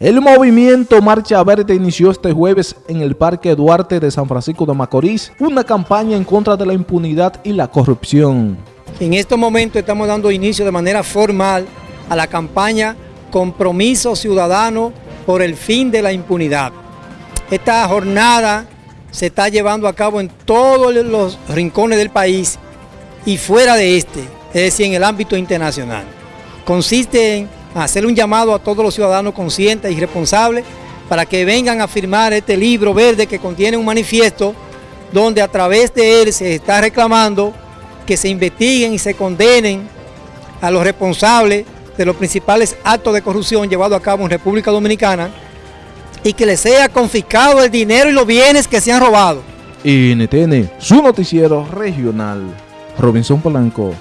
El movimiento Marcha Verde inició este jueves en el Parque Duarte de San Francisco de Macorís una campaña en contra de la impunidad y la corrupción. En estos momentos estamos dando inicio de manera formal a la campaña Compromiso Ciudadano por el fin de la impunidad. Esta jornada se está llevando a cabo en todos los rincones del país y fuera de este, es decir, en el ámbito internacional. Consiste en hacer un llamado a todos los ciudadanos conscientes y responsables para que vengan a firmar este libro verde que contiene un manifiesto donde a través de él se está reclamando que se investiguen y se condenen a los responsables de los principales actos de corrupción llevados a cabo en República Dominicana y que les sea confiscado el dinero y los bienes que se han robado. NTN, su noticiero regional. Robinson Polanco.